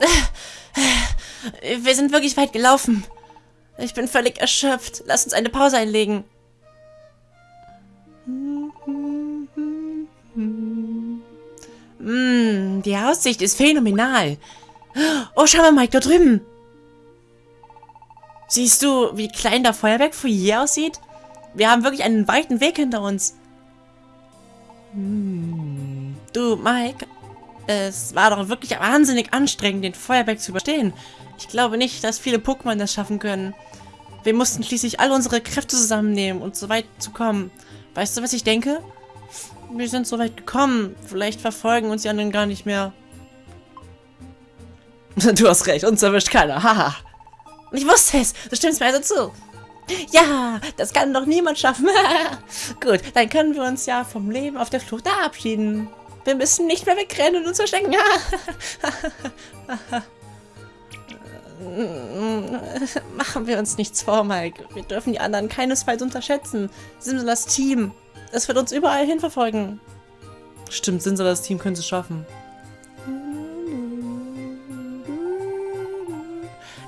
Wir sind wirklich weit gelaufen. Ich bin völlig erschöpft. Lass uns eine Pause einlegen. Mm, die Aussicht ist phänomenal. Oh, schau mal, Mike, da drüben. Siehst du, wie klein der Feuerwerk von hier aussieht? Wir haben wirklich einen weiten Weg hinter uns. Hm. Du, Mike, es war doch wirklich wahnsinnig anstrengend, den Feuerberg zu überstehen. Ich glaube nicht, dass viele Pokémon das schaffen können. Wir mussten schließlich all unsere Kräfte zusammennehmen, um so weit zu kommen. Weißt du, was ich denke? Wir sind so weit gekommen. Vielleicht verfolgen uns die anderen gar nicht mehr. Du hast recht, uns erwischt keiner. Haha. ich wusste es. Du stimmst mir also zu. Ja, das kann doch niemand schaffen. Gut, dann können wir uns ja vom Leben auf der Flucht verabschieden. Wir müssen nicht mehr wegrennen und uns verstecken. Machen wir uns nichts vor, Mike. Wir dürfen die anderen keinesfalls unterschätzen. Simsalas Team. Es wird uns überall hinverfolgen. Stimmt, Simsalas Team könnte es schaffen.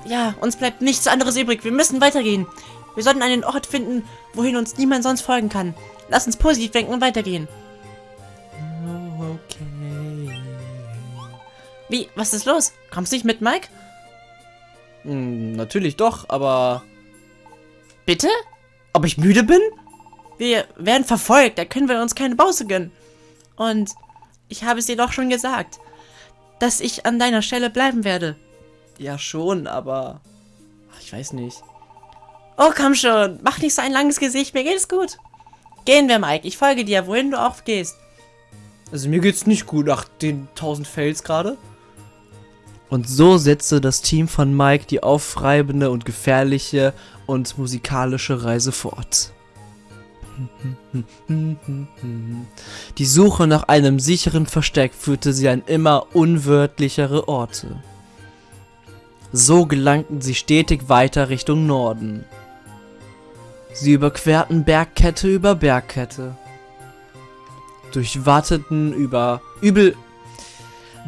Ja, uns bleibt nichts anderes übrig. Wir müssen weitergehen. Wir sollten einen Ort finden, wohin uns niemand sonst folgen kann. Lass uns positiv denken und weitergehen. Okay. Wie? Was ist los? Kommst du nicht mit, Mike? Hm, natürlich doch, aber... Bitte? Ob ich müde bin? Wir werden verfolgt, da können wir uns keine Pause gönnen. Und ich habe es dir doch schon gesagt, dass ich an deiner Stelle bleiben werde. Ja schon, aber... Ach, ich weiß nicht. Oh, komm schon. Mach nicht so ein langes Gesicht. Mir geht es gut. Gehen wir, Mike. Ich folge dir, wohin du auch gehst. Also mir geht's nicht gut nach den 1000 Fails gerade. Und so setzte das Team von Mike die aufreibende und gefährliche und musikalische Reise fort. Die Suche nach einem sicheren Versteck führte sie an immer unwörtlichere Orte. So gelangten sie stetig weiter Richtung Norden. Sie überquerten Bergkette über Bergkette. Durchwarteten über übel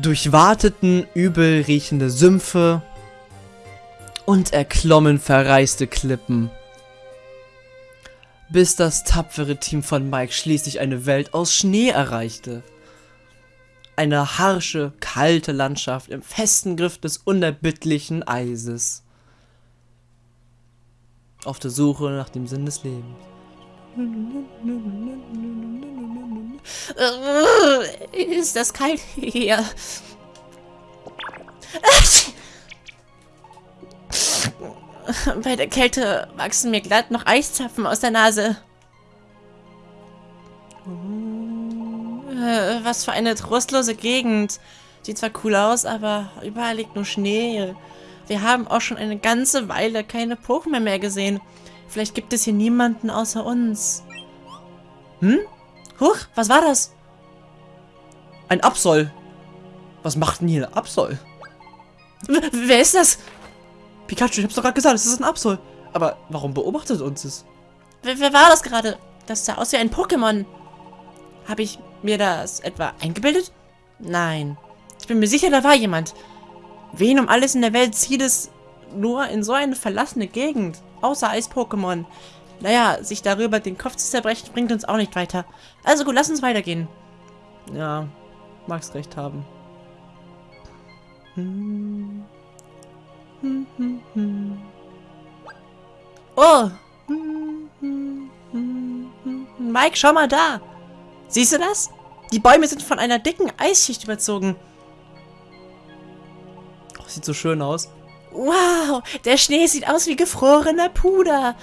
durchwarteten übel riechende Sümpfe und erklommen verreiste Klippen. Bis das tapfere Team von Mike schließlich eine Welt aus Schnee erreichte. Eine harsche, kalte Landschaft im festen Griff des unerbittlichen Eises auf der Suche nach dem Sinn des Lebens. Ist das kalt hier? Bei der Kälte wachsen mir glatt noch Eiszapfen aus der Nase. Äh, was für eine trostlose Gegend. Sieht zwar cool aus, aber überall liegt nur Schnee. Wir haben auch schon eine ganze Weile keine Pokémon mehr gesehen. Vielleicht gibt es hier niemanden außer uns. Hm? Huch, was war das? Ein Absol. Was macht denn hier ein Absol? W wer ist das? Pikachu, ich hab's doch gerade gesagt, es ist ein Absol. Aber warum beobachtet uns es? Wer, wer war das gerade? Das sah aus wie ein Pokémon. Habe ich mir das etwa eingebildet? Nein. Ich bin mir sicher, da war jemand. Wen um alles in der Welt zieht es nur in so eine verlassene Gegend? Außer Eis-Pokémon. Naja, sich darüber den Kopf zu zerbrechen, bringt uns auch nicht weiter. Also gut, lass uns weitergehen. Ja, mag's recht haben. Oh! Mike, schau mal da! Siehst du das? Die Bäume sind von einer dicken Eisschicht überzogen. Sieht so schön aus. Wow, der Schnee sieht aus wie gefrorener Puder.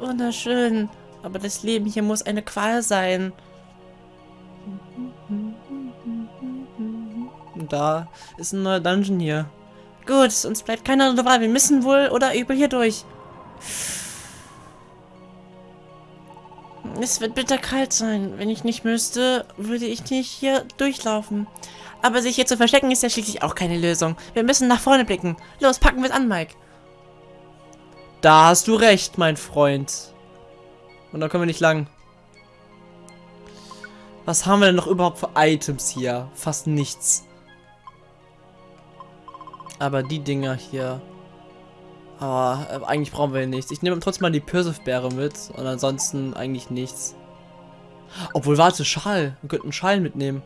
Wunderschön. Aber das Leben hier muss eine Qual sein. Da ist ein neuer Dungeon hier. Gut, uns bleibt keine andere Wahl. Wir müssen wohl oder übel hier durch. Es wird bitterkalt sein. Wenn ich nicht müsste, würde ich nicht hier durchlaufen. Aber sich hier zu verstecken ist ja schließlich auch keine Lösung. Wir müssen nach vorne blicken. Los, packen wir es an, Mike. Da hast du recht, mein Freund. Und da können wir nicht lang. Was haben wir denn noch überhaupt für Items hier? Fast nichts. Aber die Dinger hier. Aber äh, eigentlich brauchen wir nichts. Ich nehme trotzdem mal die Pirsif-Beere mit. Und ansonsten eigentlich nichts. Obwohl, warte, Schal. Wir könnten Schal mitnehmen.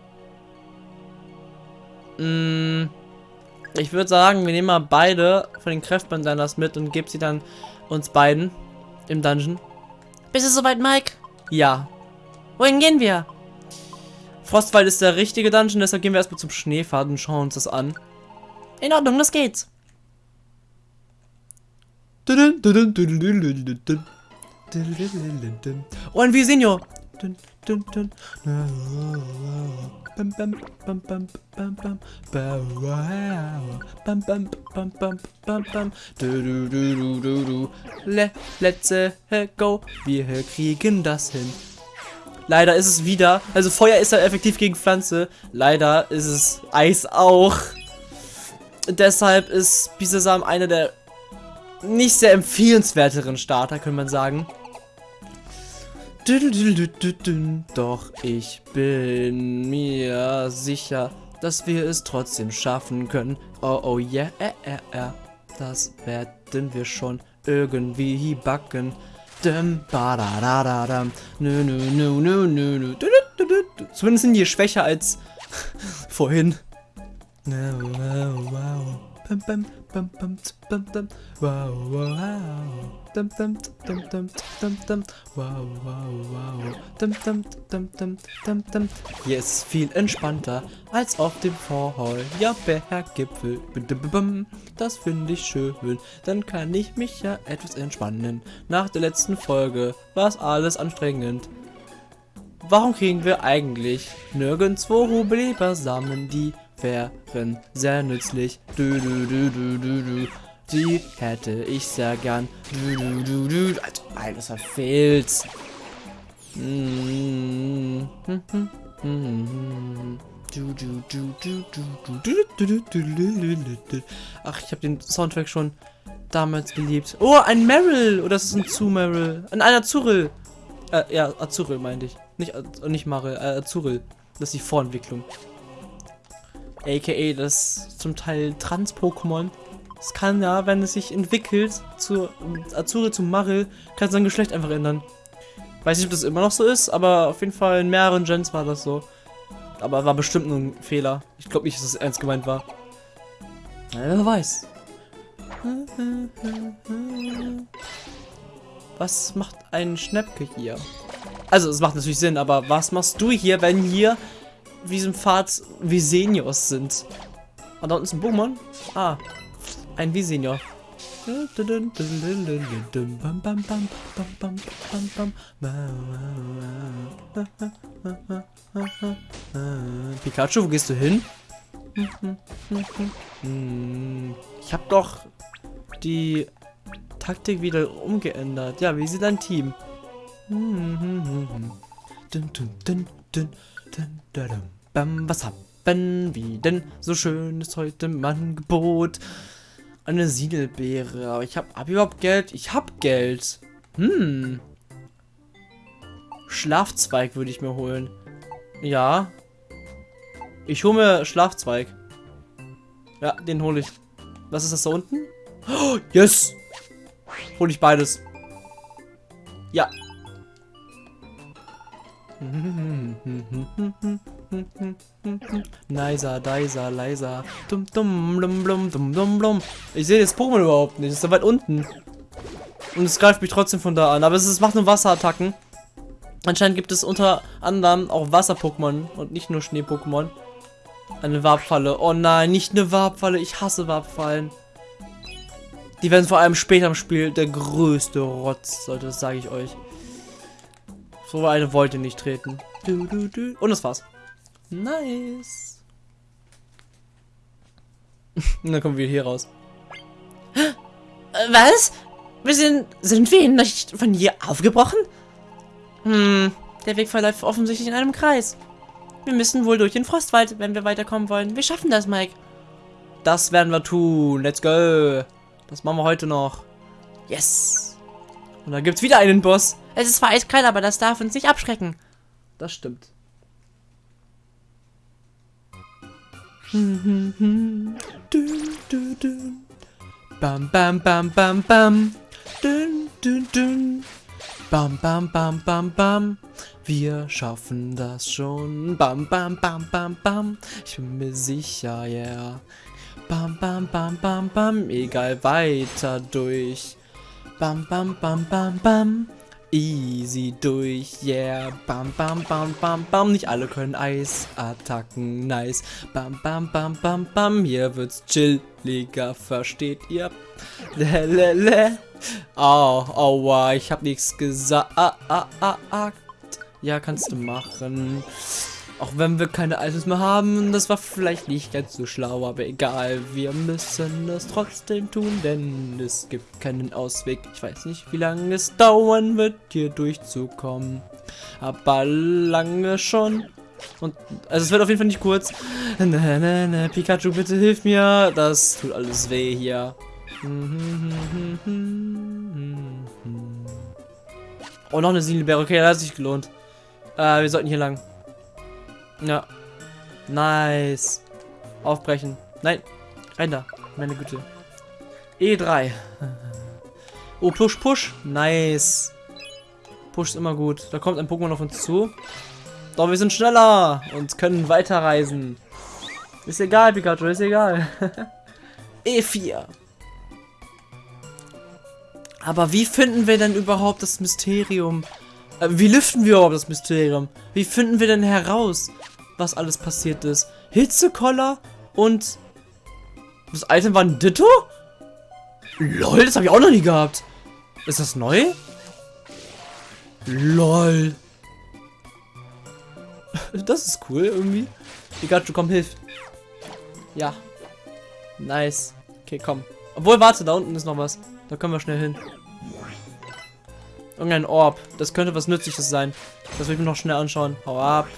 Mm, ich würde sagen, wir nehmen mal beide von den Kräftbandanas mit und geben sie dann uns beiden im Dungeon. Bist du soweit, Mike? Ja. Wohin gehen wir? Frostwald ist der richtige Dungeon, deshalb gehen wir erstmal zum Schneefahrt und schauen uns das an. In Ordnung, los geht's. Oh, ein Visinho. Let's go. Wir kriegen das hin. Leider ist es wieder, also Feuer ist ja effektiv gegen Pflanze. Leider ist es Eis auch. Deshalb ist Bisasam einer der nicht sehr empfehlenswerteren Starter, könnte man sagen. Doch ich bin mir sicher, dass wir es trotzdem schaffen können. Oh, oh, yeah, äh, äh, äh. Das werden wir schon irgendwie backen. Zumindest sind die schwächer als vorhin. Hier ist es viel entspannter als auf dem Feuerberggipfel. Das finde ich schön. Dann kann ich mich ja etwas entspannen. Nach der letzten Folge war es alles anstrengend. Warum kriegen wir eigentlich nirgendwo Hubeleber-Samen, die wären sehr nützlich. Du, du, du, du, du, du. Die hätte ich sehr gern. Du, du, du, du. Also alles verfehlt. Ach, ich habe den Soundtrack schon damals geliebt. Oh, ein Meryl. Oder ist es ein Zu-Meryl? Ein Azuril. Äh, ja, Azuril meinte ich. Nicht, nicht Maril, äh, Azuril. Das ist die Vorentwicklung. AKA das zum Teil Trans-Pokémon. Es kann ja, wenn es sich entwickelt, zu Azure zu Maril, kann sein Geschlecht einfach ändern. Weiß nicht, ob das immer noch so ist, aber auf jeden Fall in mehreren Gens war das so. Aber war bestimmt nur ein Fehler. Ich glaube nicht, dass es ernst gemeint war. Wer weiß. Was macht ein Schnäppke hier? Also, es macht natürlich Sinn, aber was machst du hier, wenn hier diesem Pfad Visenios sind? Ah, da unten ist ein Pokémon. Ah, ein Visenior. Pikachu, wo gehst du hin? Ich habe doch die Taktik wieder umgeändert. Ja, wie sieht dein Team? Was haben wir denn so schönes heute im Angebot? Eine Siedelbeere. Aber ich habe hab überhaupt Geld? Ich habe Geld. Hm. Schlafzweig würde ich mir holen. Ja. Ich hole mir Schlafzweig. Ja, den hole ich. Was ist das da unten? Oh, yes! Hole ich beides. Ja. Nicer, dicer, leiser. Dum, dum, dum, dum, dum, dum, dum. Ich sehe das Pokémon überhaupt nicht. Es ist da weit unten. Und es greift mich trotzdem von da an. Aber es, ist, es macht nur Wasserattacken. Anscheinend gibt es unter anderem auch Wasser-Pokémon und nicht nur Schnee-Pokémon. Eine Warpfalle. Oh nein, nicht eine Warpfalle. Ich hasse Warpfallen. Die werden vor allem später im Spiel der größte Rotz, sollte das sage ich euch. So eine wollte nicht treten. Du, du, du. Und das war's. Nice. Und dann kommen wir hier raus. Was? Wir sind, sind wir nicht von hier aufgebrochen? Hm, der Weg verläuft offensichtlich in einem Kreis. Wir müssen wohl durch den Frostwald, wenn wir weiterkommen wollen. Wir schaffen das, Mike. Das werden wir tun. Let's go. Das machen wir heute noch. Yes. Und dann gibt's wieder einen Boss. Es ist zwar eiskalt, aber das darf uns nicht abschrecken. Das stimmt. Dün, dün, dün. Bam, bam, bam, bam, bam. Dün, dün, dün. Bam, bam, bam, bam, bam. Wir schaffen das schon. Bam, bam, bam, bam, bam. Ich bin mir sicher, yeah. Bam, bam, bam, bam, bam. Egal, weiter durch. Bam, bam, bam, bam, bam. Easy durch, yeah. Bam, bam, bam, bam, bam. Nicht alle können Eisattacken, nice. Bam, bam, bam, bam, bam. Hier wird's chilliger, versteht ihr? Lelele. Oh, aua, ich hab nichts gesagt. Ah, ah, ah. Ja, kannst du machen. Auch wenn wir keine Items mehr haben, das war vielleicht nicht ganz so schlau, aber egal, wir müssen es trotzdem tun, denn es gibt keinen Ausweg. Ich weiß nicht, wie lange es dauern wird, hier durchzukommen, aber lange schon. Und, also es wird auf jeden Fall nicht kurz. Na, na, na, Pikachu, bitte hilf mir, das tut alles weh hier. Oh, noch eine Siegelbeere, okay, das hat sich gelohnt. Äh, wir sollten hier lang. Ja. Nice. Aufbrechen. Nein. Rein da. Meine Güte. E3. Oh, Push, Push. Nice. Push ist immer gut. Da kommt ein Pokémon auf uns zu. Doch, wir sind schneller und können weiterreisen. Ist egal, Pikachu, ist egal. E4. Aber wie finden wir denn überhaupt das Mysterium? Äh, wie lüften wir überhaupt das Mysterium? Wie finden wir denn heraus, was alles passiert ist? Hitzekoller und... Das Item war ein Ditto? LOL, das habe ich auch noch nie gehabt. Ist das neu? LOL. Das ist cool irgendwie. Pikachu, komm, hilf. Ja. Nice. Okay, komm. Obwohl, warte, da unten ist noch was. Da können wir schnell hin. Irgendein Orb. Das könnte was Nützliches sein. Das will ich mir noch schnell anschauen. Hau ab.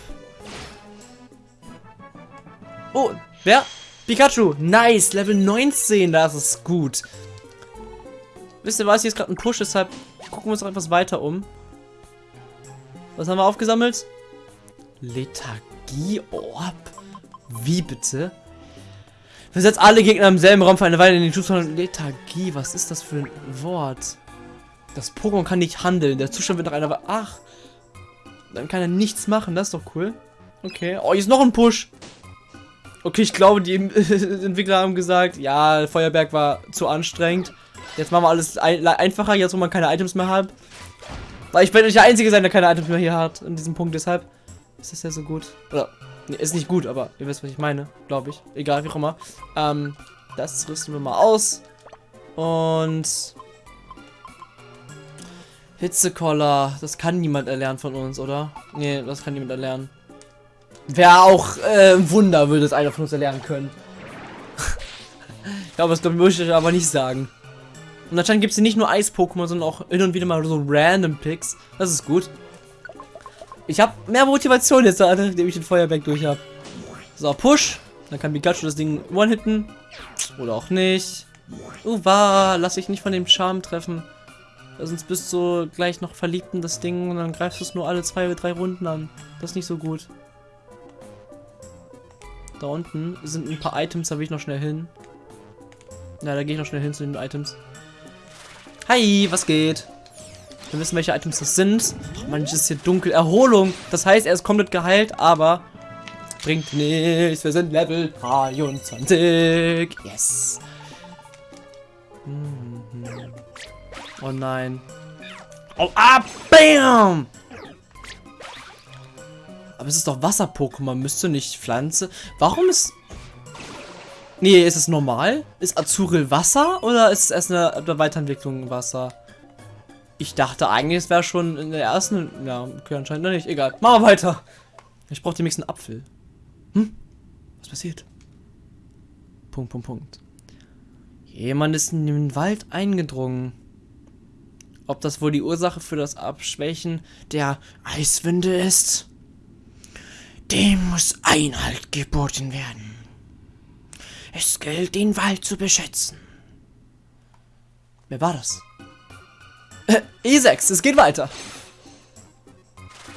Oh, wer? Pikachu. Nice. Level 19. Das ist gut. Wisst ihr was? Hier ist gerade ein Push, deshalb gucken wir uns noch etwas weiter um. Was haben wir aufgesammelt? Lethargie-Orb? Wie bitte? Versetzt alle Gegner im selben Raum für eine Weile in den Zustand Lethargie. Was ist das für ein Wort? Das Pokémon kann nicht handeln. Der Zustand wird nach einer... Ach. Dann kann er nichts machen. Das ist doch cool. Okay. Oh, hier ist noch ein Push. Okay, ich glaube, die Entwickler haben gesagt, ja, Feuerberg war zu anstrengend. Jetzt machen wir alles ein einfacher, jetzt wo man keine Items mehr hat. Weil ich werde nicht der Einzige sein, der keine Items mehr hier hat, in diesem Punkt. Deshalb ist das ja so gut. Oder, nee, ist nicht gut, aber ihr wisst, was ich meine, glaube ich. Egal, wie auch immer. Ähm, das rüsten wir mal aus. Und Hitzekoller, das kann niemand erlernen von uns, oder? Nee, das kann niemand erlernen. Wäre auch äh, ein Wunder, würde es einer von uns erlernen können. ich glaube, das möchte ich aber nicht sagen. Und anscheinend gibt es hier nicht nur Eis-Pokémon, sondern auch hin und wieder mal so random Picks. Das ist gut. Ich habe mehr Motivation jetzt, nachdem ich den Feuerberg durch habe. So, Push. Dann kann Pikachu das Ding one-hitten. Oder auch nicht. Uwa, lass dich nicht von dem Charme treffen. Sonst bist du gleich noch verliebt in das Ding und dann greifst du es nur alle zwei oder drei Runden an. Das ist nicht so gut. Da unten sind ein paar Items, da will ich noch schnell hin. Ja, da gehe ich noch schnell hin zu den Items. Hi, was geht? Wir wissen, welche Items das sind. Manches ist hier dunkel. Erholung. Das heißt, er ist komplett geheilt, aber bringt nichts. Wir sind Level 23. Yes. Mhm. Oh nein. Oh, ah, bam! Aber es ist doch Wasser-Pokémon, müsste nicht Pflanze. Warum ist... Nee, ist es normal? Ist Azuril Wasser oder ist es erst eine, Weiterentwicklung Wasser? Ich dachte eigentlich, es wäre schon in der ersten... Ja, okay, anscheinend nicht. Egal. Machen wir weiter. Ich brauche demnächst einen Apfel. Hm? Was passiert? Punkt, Punkt, Punkt. Jemand ist in den Wald eingedrungen. Ob das wohl die Ursache für das Abschwächen der Eiswinde ist? Dem muss Einhalt geboten werden. Es gilt, den Wald zu beschützen. Wer war das? Äh, E6, es geht weiter.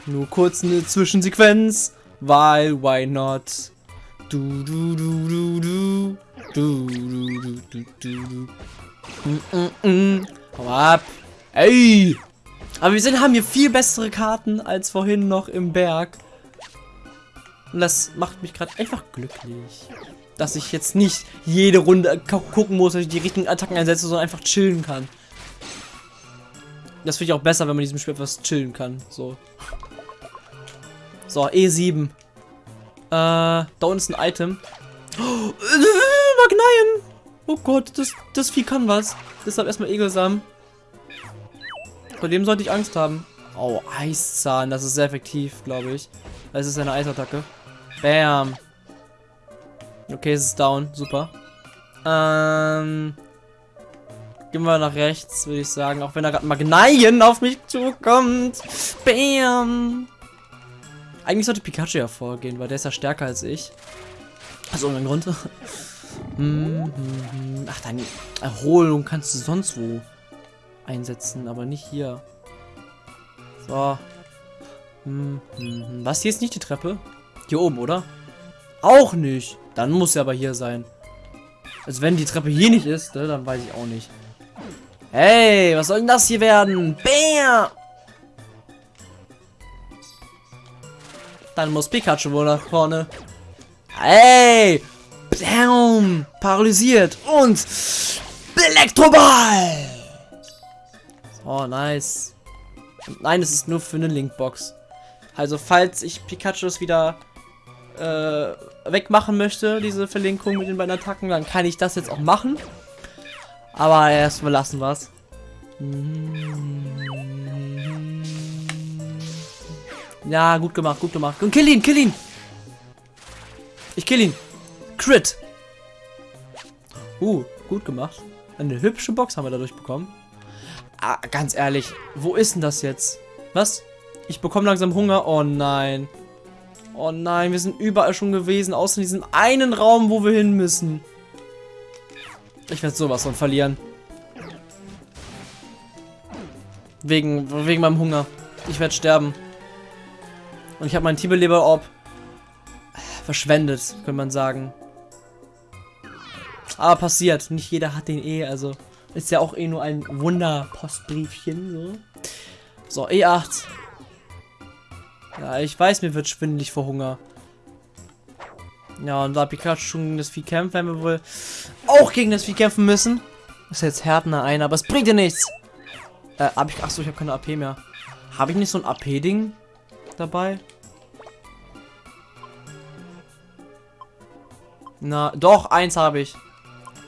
Nur kurz eine Zwischensequenz, weil why not? Du, du, du, du, du. Du, du, du, du, du. Mm, mm, mm. Hau ab. Ey! Aber wir sind, haben hier viel bessere Karten als vorhin noch im Berg. Und das macht mich gerade einfach glücklich. Dass ich jetzt nicht jede Runde gucken muss, dass ich die richtigen Attacken einsetze, sondern einfach chillen kann. Das finde ich auch besser, wenn man in diesem Spiel etwas chillen kann. So. So, E7. Äh, da unten ist ein Item. Oh, äh, Magneien! Oh Gott, das, das Vieh kann was. Deshalb erstmal Egelsamen. Vor dem sollte ich Angst haben. Oh, Eiszahn. Das ist sehr effektiv, glaube ich. Das ist eine Eisattacke. Bam. Okay, es ist down. Super. Ähm. Gehen wir nach rechts, würde ich sagen. Auch wenn da gerade Magneien auf mich zukommt. Bam. Eigentlich sollte Pikachu hervorgehen, weil der ist ja stärker als ich. Aus irgendeinem Grund. hm, hm, hm. Ach, deine Erholung kannst du sonst wo einsetzen, aber nicht hier. So. Hm, hm, hm. Was, hier ist nicht die Treppe? Hier oben, oder? Auch nicht. Dann muss er aber hier sein. Also wenn die Treppe hier nicht ist, ne, dann weiß ich auch nicht. Hey, was soll denn das hier werden? Bam! Dann muss Pikachu wohl nach vorne. Hey! Bam! Paralysiert und Elektroball! Oh, nice. Nein, es ist nur für eine Linkbox. Also, falls ich Pikachus wieder äh, wegmachen möchte, diese Verlinkung mit den beiden Attacken, dann kann ich das jetzt auch machen. Aber erstmal lassen wir es. Ja, gut gemacht, gut gemacht. Und kill ihn, kill ihn! Ich kill ihn. Crit. Uh, gut gemacht. Eine hübsche Box haben wir dadurch bekommen. Ah, ganz ehrlich, wo ist denn das jetzt? Was? Ich bekomme langsam Hunger. Oh nein. Oh nein, wir sind überall schon gewesen, außer in diesem einen Raum, wo wir hin müssen. Ich werde sowas von verlieren. Wegen, wegen meinem Hunger. Ich werde sterben. Und ich habe meinen Tibeleber-Orb verschwendet, könnte man sagen. Aber passiert. Nicht jeder hat den eh, also... Ist ja auch eh nur ein Wunderpostbriefchen. So. so, E8. Ja, ich weiß, mir wird schwindelig vor Hunger. Ja, und da Pikachu schon gegen das Vieh kämpft, werden wir wohl auch gegen das Vieh kämpfen müssen. ist jetzt Härtner ein, aber es bringt dir nichts. Äh, hab ich. Achso, ich habe keine AP mehr. Habe ich nicht so ein AP-Ding dabei? Na, doch, eins habe ich.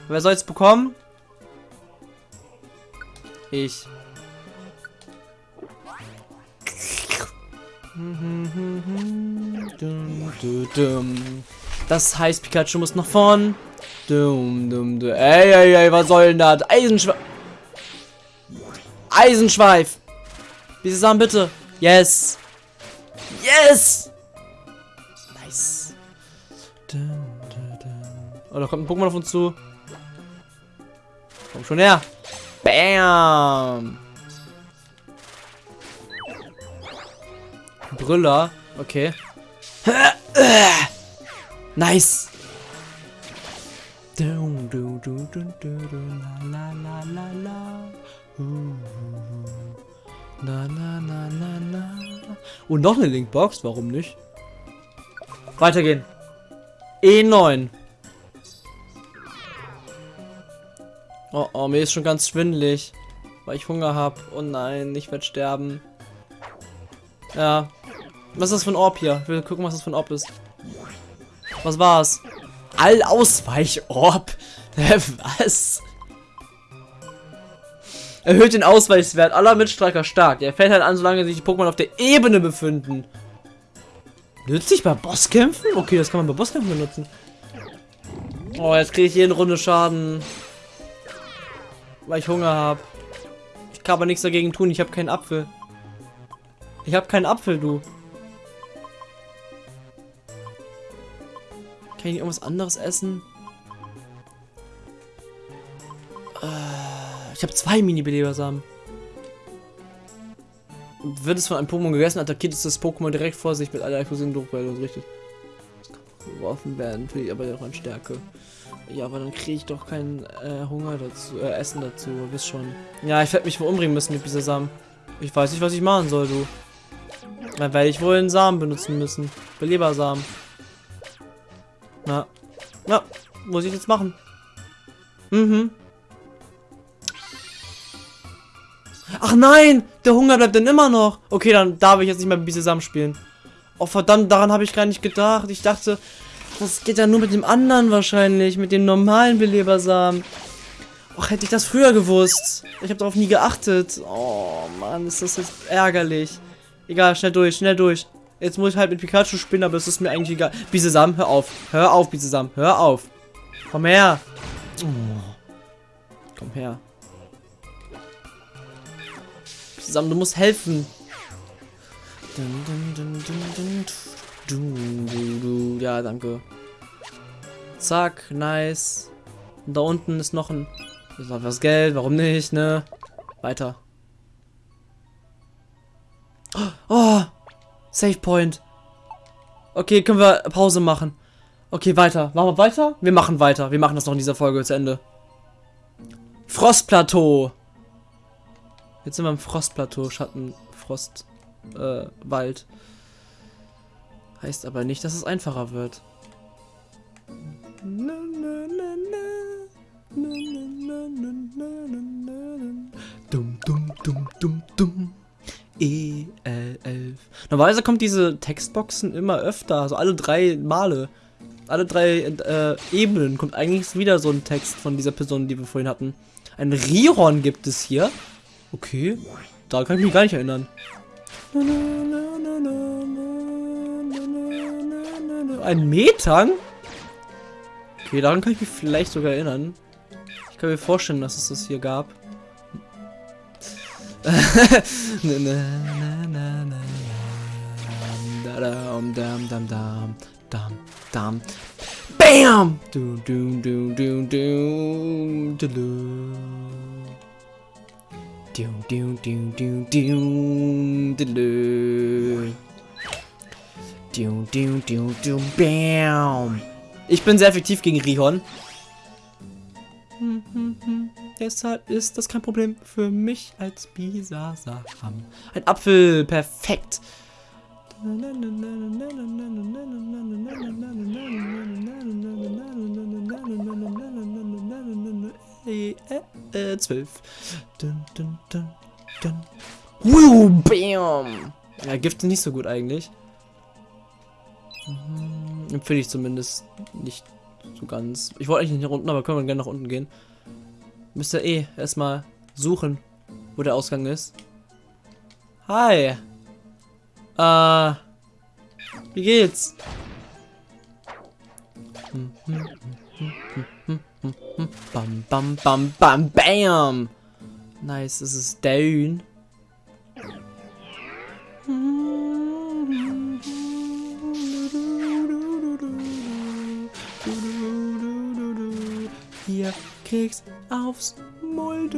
Wer soll es bekommen? Ich. Das heißt, Pikachu muss nach vorn. Ey, ey, ey, was soll denn das? Eisenschweif. Eisenschweif. Diese Sachen bitte. Yes. Yes. Nice. Oh, da kommt ein Pokémon auf uns zu. Komm schon her. Bam! Brüller. Okay. Nice. Und noch eine Linkbox, warum nicht? Weitergehen. E9. Oh, oh, mir ist schon ganz schwindelig. Weil ich Hunger habe. Oh nein, ich werde sterben. Ja. Was ist das für ein Orb hier? Ich will gucken, was das für ein Orb ist. Was war's? Allausweich-Orb? was? Erhöht den Ausweichswert aller Mitstreiter stark. Der fällt halt an, solange sich die Pokémon auf der Ebene befinden. Nützlich bei Bosskämpfen? Okay, das kann man bei Bosskämpfen benutzen. Oh, jetzt kriege ich jede Runde Schaden. Weil ich Hunger habe. Ich kann aber nichts dagegen tun. Ich habe keinen Apfel. Ich habe keinen Apfel, du. Kann ich irgendwas anderes essen? Äh, ich habe zwei Mini-Belebersamen. Wird es von einem Pokémon gegessen, attackiert es das Pokémon direkt vor sich mit einer Explosion Druckwelle. Richtig. Das kann geworfen werden, finde ich aber auch an Stärke. Ja, aber dann kriege ich doch keinen äh, Hunger dazu, äh, Essen dazu, wisst schon. Ja, ich werde mich wohl umbringen müssen mit dieser Samen. Ich weiß nicht, was ich machen soll, du. Dann werde ich wohl einen Samen benutzen müssen. Belebersamen. Na. Na, muss ich jetzt machen. Mhm. Ach nein, der Hunger bleibt dann immer noch. Okay, dann darf ich jetzt nicht mehr mit zusammen spielen. Oh verdammt, daran habe ich gar nicht gedacht. Ich dachte, das geht ja nur mit dem anderen wahrscheinlich, mit dem normalen Belebersamen. Ach, hätte ich das früher gewusst. Ich habe darauf nie geachtet. Oh Mann, ist das jetzt ärgerlich. Egal, schnell durch, schnell durch. Jetzt muss ich halt mit Pikachu spielen, aber es ist mir eigentlich egal. Bisesam, hör auf. Hör auf, Bisesam, hör auf. Komm her. Oh. Komm her. Bisesam, du musst helfen. Ja, danke. Zack, nice. Und da unten ist noch ein... Ist noch was Geld, warum nicht, ne? Weiter. Oh! Save Point. Okay, können wir Pause machen. Okay, weiter. Machen wir weiter? Wir machen weiter. Wir machen das noch in dieser Folge zu Ende. Frostplateau. Jetzt sind wir im Frostplateau. Schatten, Frost, äh, Wald. Heißt aber nicht, dass es einfacher wird. E11. Normalerweise kommt diese Textboxen immer öfter, also alle drei Male. Alle drei äh, Ebenen kommt eigentlich wieder so ein Text von dieser Person, die wir vorhin hatten. Ein Rihorn gibt es hier. Okay, da kann ich mich gar nicht erinnern. Ein Metang? Okay, daran kann ich mich vielleicht sogar erinnern. Ich kann mir vorstellen, dass es das hier gab. Bam! Du, du, du, du, du, du, du. Du, du, du, du, du, du, du. Du, du, du, du, bam. Ich bin sehr effektiv gegen Rihon. Hm, hm, hm. Deshalb ist das kein Problem für mich als Bisasam. Ein Apfel, perfekt. Äh, zwölf. Dun, dun, dun, dun. Bam. Ja, Gift ist nicht so gut eigentlich. Empfehle ich zumindest nicht so ganz. Ich wollte eigentlich nicht nach unten, aber können wir gerne nach unten gehen. Müsst ihr eh erstmal suchen, wo der Ausgang ist. Hi. Äh. Wie geht's? Bam, bam, bam, bam, bam. Nice, es ist down. Hier kriegst aufs Mulde.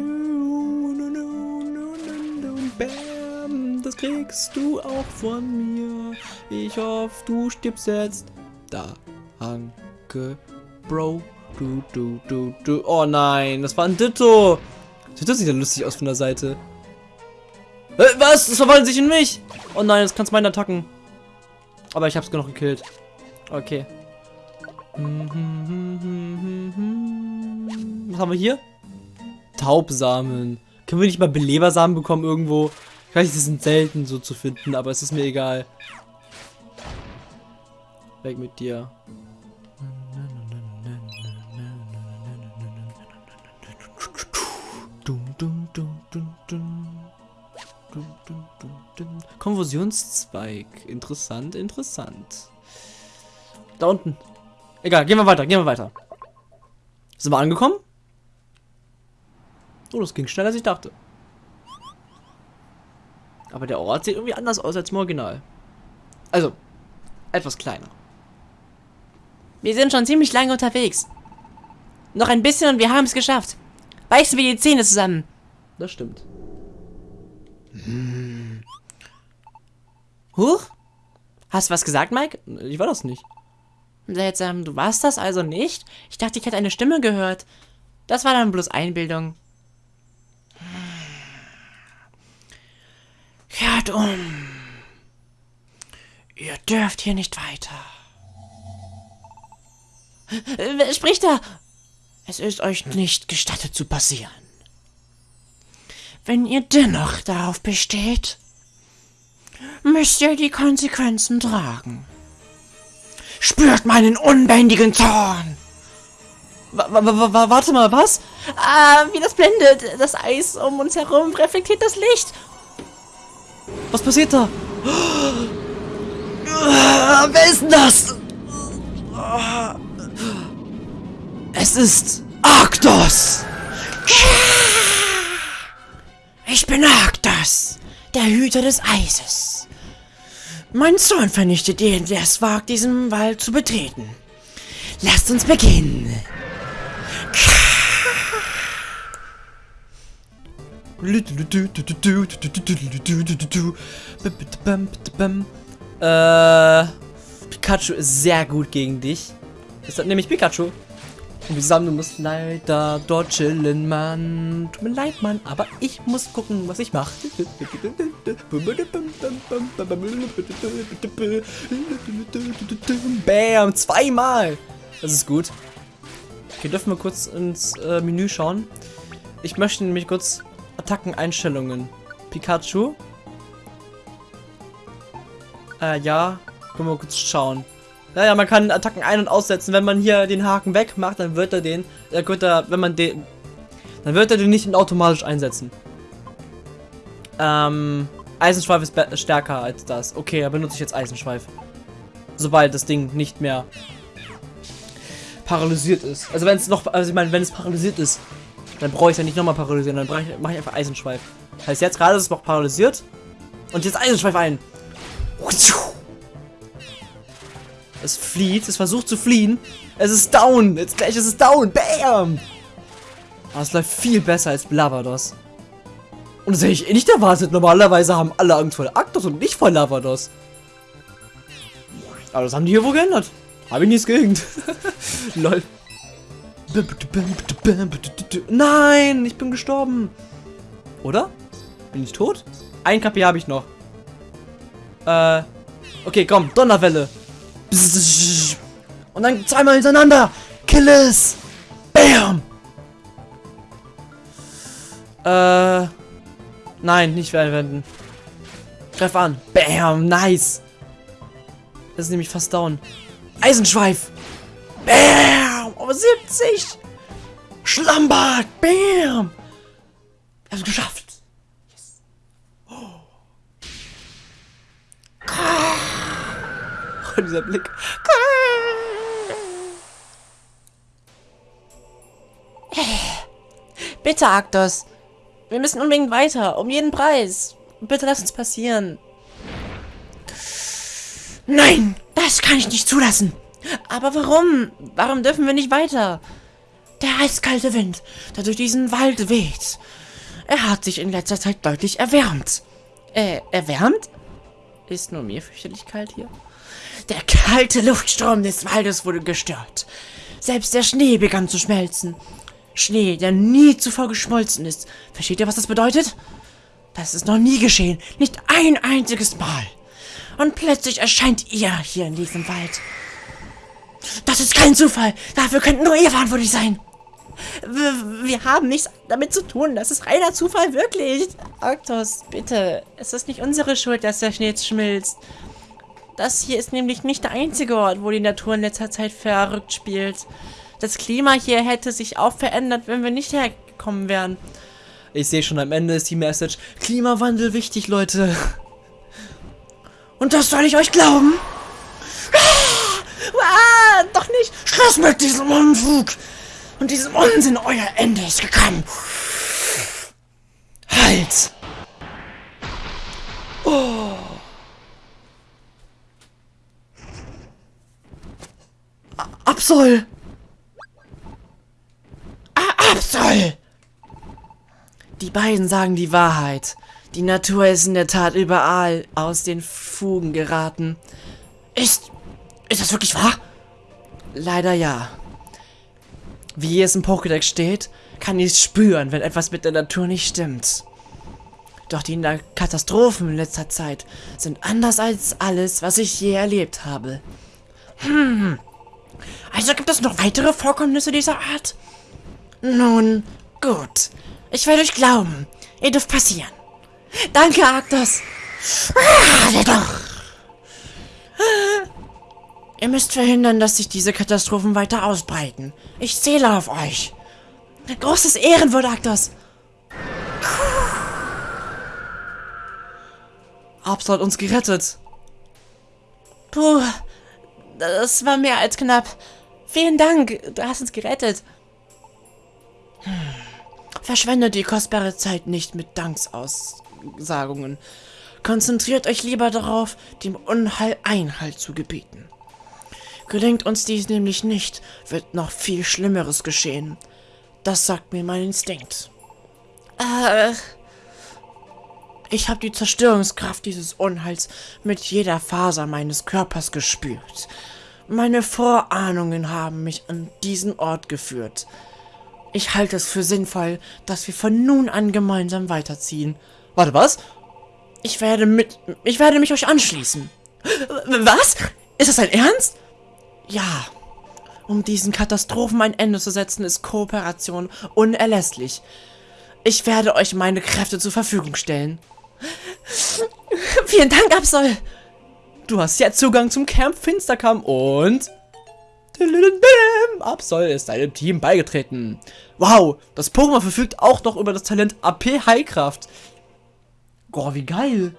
Bam, das kriegst du auch von mir. Ich hoffe, du stirbst jetzt. Da, Danke, Bro. Du, du, du, du. Oh nein, das war ein Ditto. Ditto sieht ja lustig aus von der Seite. Äh, was? Das verwandelt sich in mich. Oh nein, das kannst meine Attacken. Aber ich hab's genug gekillt. Okay. Was haben wir hier? Taubsamen. Können wir nicht mal Belebersamen bekommen irgendwo? Ich weiß, die sind selten so zu finden, aber es ist mir egal. Weg mit dir. Konfusionszweig. Interessant, interessant. Da unten. Egal, gehen wir weiter, gehen wir weiter. Sind wir angekommen? Oh, das ging schneller als ich dachte. Aber der Ort sieht irgendwie anders aus als im Original. Also, etwas kleiner. Wir sind schon ziemlich lange unterwegs. Noch ein bisschen und wir haben es geschafft. Beißen wir die Zähne zusammen. Das stimmt. Hm. Huch? Hast du was gesagt, Mike? Ich war das nicht. Seltsam, du warst das also nicht? Ich dachte, ich hätte eine Stimme gehört. Das war dann bloß Einbildung. Kehrt um. Ihr dürft hier nicht weiter. Wer spricht da? Es ist euch nicht gestattet zu passieren. Wenn ihr dennoch darauf besteht, müsst ihr die Konsequenzen tragen. Spürt meinen unbändigen Zorn! Wa warte mal, was? Ah, wie das blendet. Das Eis um uns herum reflektiert das Licht. Was passiert da? Ah, wer ist denn das? Es ist Arktos! Ich bin Arktos, der Hüter des Eises. Mein Zorn vernichtet jeden, der es wagt, diesen Wald zu betreten. Lasst uns beginnen. Äh, Pikachu ist sehr gut gegen dich. Ist das nämlich Pikachu? Und wir zusammen, du musst leider dort chillen, Mann. Tut mir leid, Mann, aber ich muss gucken, was ich mache. Bam, zweimal. Das ist gut. Okay, dürfen wir kurz ins äh, Menü schauen. Ich möchte nämlich kurz Attackeneinstellungen. Pikachu. Äh, ja. Können wir kurz schauen. Naja, man kann Attacken ein- und aussetzen. Wenn man hier den Haken wegmacht, dann wird er den, äh, wird er, wenn man den, dann wird er den nicht automatisch einsetzen. Ähm, Eisenschweif ist stärker als das. Okay, dann benutze ich jetzt Eisenschweif. Sobald das Ding nicht mehr paralysiert ist. Also wenn es noch, also ich meine, wenn es paralysiert ist, dann brauche ich es ja nicht nochmal paralysieren, dann mache ich, einfach Eisenschweif. Heißt jetzt gerade ist es noch paralysiert. Und jetzt Eisenschweif ein. Es flieht, es versucht zu fliehen. Es ist down. Jetzt gleich ist es down. Bam! Aber es läuft viel besser als Lavados. Und das hätte ich eh nicht erwartet. Normalerweise haben alle Angst vor Arktos und nicht vor Lavados. Aber das haben die hier wohl geändert. Habe ich nichts gegen. Lol. Nein, ich bin gestorben. Oder? Bin ich tot? Ein KP habe ich noch. Äh. Okay, komm, Donnerwelle. Und dann zweimal hintereinander. Kill es. Bam. Äh. Nein, nicht verwenden. Greif an. Bam, nice. Das ist nämlich fast down. Eisenschweif. Bam. Auf 70. Schlammbad. Bam. Also geschafft. Yes. Oh. dieser Blick. Bitte, Arktos. Wir müssen unbedingt weiter. Um jeden Preis. Bitte lass uns passieren. Nein, das kann ich nicht zulassen. Aber warum? Warum dürfen wir nicht weiter? Der eiskalte Wind, der durch diesen Wald weht. Er hat sich in letzter Zeit deutlich erwärmt. Äh, erwärmt? Ist nur mir fürchterlich kalt hier. Der kalte Luftstrom des Waldes wurde gestört. Selbst der Schnee begann zu schmelzen. Schnee, der nie zuvor geschmolzen ist. Versteht ihr, was das bedeutet? Das ist noch nie geschehen. Nicht ein einziges Mal. Und plötzlich erscheint ihr hier in diesem Wald. Das ist kein Zufall. Dafür könnten nur ihr verantwortlich sein. Wir, wir haben nichts damit zu tun. Das ist reiner Zufall, wirklich. Arktos, bitte. Es ist nicht unsere Schuld, dass der Schnee schmilzt. Das hier ist nämlich nicht der einzige Ort, wo die Natur in letzter Zeit verrückt spielt. Das Klima hier hätte sich auch verändert, wenn wir nicht hergekommen wären. Ich sehe schon, am Ende ist die Message. Klimawandel wichtig, Leute. Und das soll ich euch glauben? Doch nicht. Schluss mit diesem Unfug. Und diesem Unsinn. Euer Ende ist gekommen. Halt. Oh. Absol! Absol! Die beiden sagen die Wahrheit. Die Natur ist in der Tat überall aus den Fugen geraten. Ist. Ist das wirklich wahr? Leider ja. Wie es im Pokédex steht, kann ich spüren, wenn etwas mit der Natur nicht stimmt. Doch die Katastrophen in letzter Zeit sind anders als alles, was ich je erlebt habe. Hm. Also gibt es noch weitere Vorkommnisse dieser Art? Nun, gut. Ich werde euch glauben. Ihr dürft passieren. Danke, Arktos. Ah, doch. Ihr müsst verhindern, dass sich diese Katastrophen weiter ausbreiten. Ich zähle auf euch. Großes Ehrenwort, Arktos. Abs hat uns gerettet. Puh, das war mehr als knapp. Vielen Dank, du hast uns gerettet. Hm. Verschwendet die kostbare Zeit nicht mit Danksausagungen. Konzentriert euch lieber darauf, dem Unheil Einhalt zu gebieten. Gelingt uns dies nämlich nicht, wird noch viel Schlimmeres geschehen. Das sagt mir mein Instinkt. Äh, ich habe die Zerstörungskraft dieses Unheils mit jeder Faser meines Körpers gespürt. Meine Vorahnungen haben mich an diesen Ort geführt. Ich halte es für sinnvoll, dass wir von nun an gemeinsam weiterziehen. Warte, was? Ich werde mit... Ich werde mich euch anschließen. Was? Ist das dein Ernst? Ja. Um diesen Katastrophen ein Ende zu setzen, ist Kooperation unerlässlich. Ich werde euch meine Kräfte zur Verfügung stellen. Vielen Dank, Absol. Du hast jetzt Zugang zum Camp Finsterkamm und... Absol ist deinem Team beigetreten. Wow, das Pokémon verfügt auch noch über das Talent AP Heilkraft. Boah, wie geil.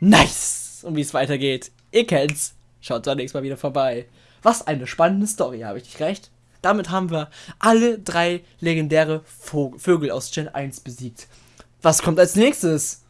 Nice. Und wie es weitergeht, ihr kennt's. Schaut da nächstes Mal wieder vorbei. Was eine spannende Story, habe ich nicht recht? Damit haben wir alle drei legendäre Vögel aus Gen 1 besiegt. Was kommt als nächstes?